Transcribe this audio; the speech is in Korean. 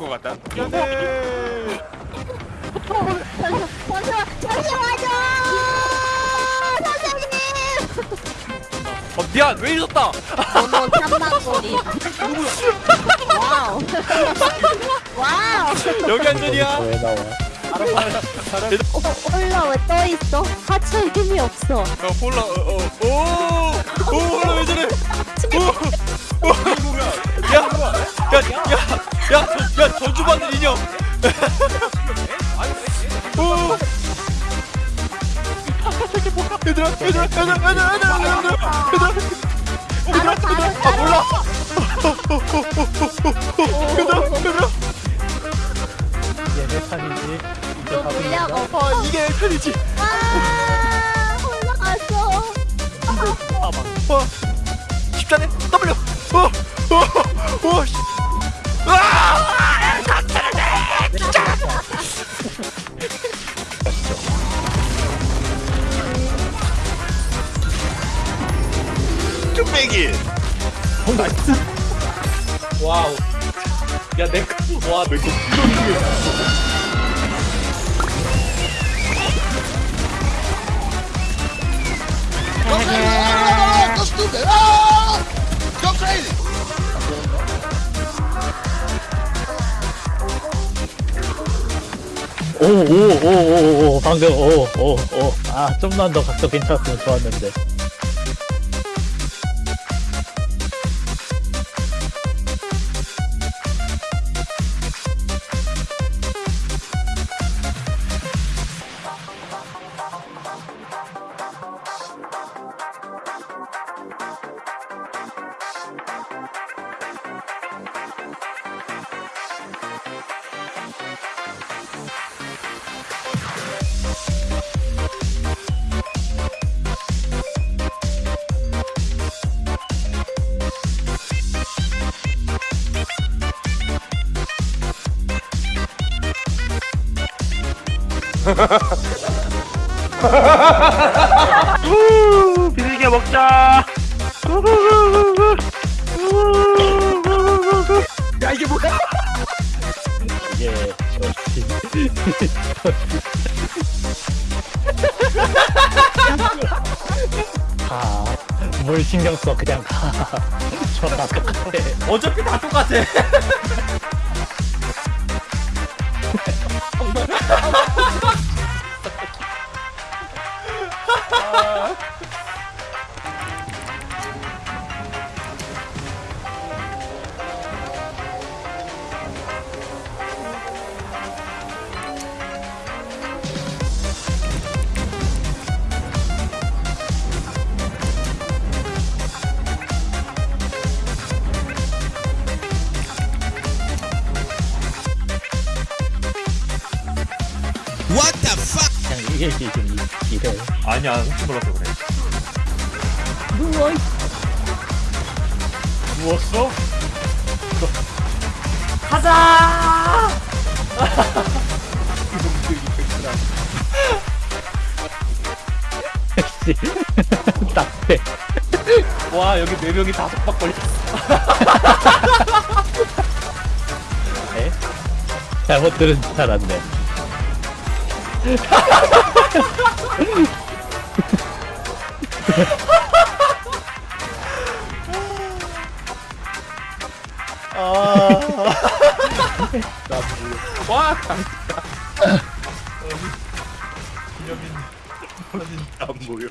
것 같다. 미안해. 잠시만, 잠시만요! 선생님! 어, 미안 왜 이랬다. 번호 삼만거리. 와우. 와우. 여기 안전이야. 왜 나와? 어, 홀라 왜 떠 있어? 하체 힘이 없어. 야 홀라 어 어 오 오. 얘들아 얘들아 얘들아 얘들아 얘들아 얘들아 얘들아 따로, 따로, 아. 몰라. 얘들아 얘들아 내 판이지. 답입니다. 없어. 아 이게 편이지. 아, 홀라 갔어. 어 십자네 W 어 어 어 뚝배기 어, 나이스. 와우 야 내 와, 내 거. 오, 오, 오, 오, 오, 방금, 오, 오, 오. 아, 좀만 더 각도 괜찮았으면 좋았는데. Ha ha ha ha! 우 비둘기 먹자. 야 이게 뭐야? 이게, 역시. 가. 뭘 신경 써, 그냥 가. 저나 똑같아. 어차피 다 똑같아 이게 지금 이- 이래. 아니야 혹시 몰라서 그래 누워 누웠어? 역시. 딱대. 와 여기 네 명이 다섯 박 걸렸어 에? 잘못 들은 줄 알았네. 와 강다 기념인 사진 안 보여